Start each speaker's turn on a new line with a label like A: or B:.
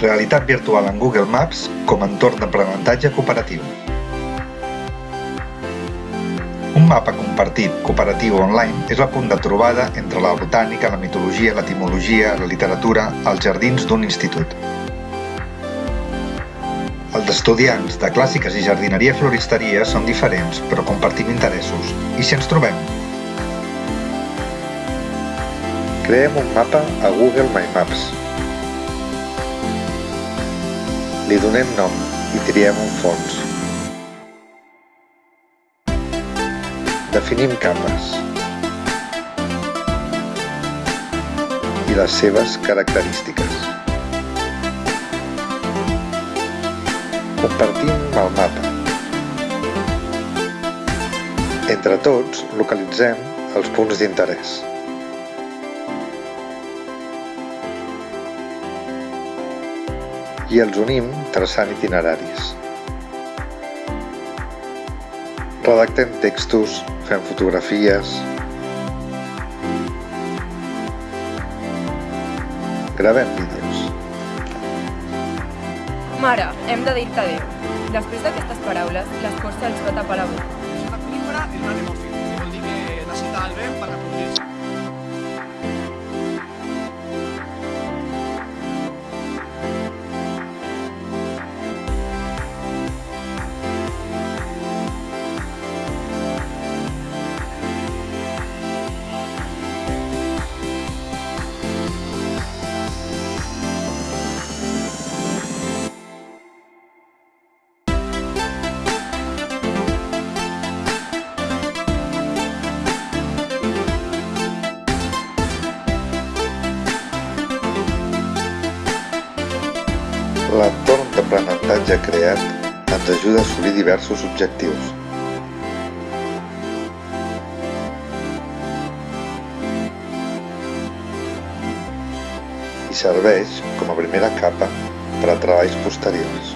A: Realitat virtual en Google Maps com a entorn d'aprenentatge cooperatiu. Un mapa compartit cooperatiu online és el punt de trobada entre la botànica, la mitologia, l'etimologia, la literatura, els jardins d'un institut. Els estudiants de clàssiques i jardineria floristeria són diferents, però compartim interessos. I si ens trobem? Creem un mapa a Google My Maps. Li donem nom i triem un fons. Definim capes i les seves característiques. Compartim el mapa. Entre tots, localitzem els punts d'interès. I els unim traçant itineraris. Redactem textos, fem fotografies... Gravem vídeos.
B: Mare, hem de dir-te adéu. Després d'aquestes paraules, l'escorça els va tapar la boca.
C: És una conífera en un anemòfil,
A: L'entorn d'aprenentatge creat ens ajuda a assolir diversos objectius. I serveix com a primera capa per a treballs posteriors.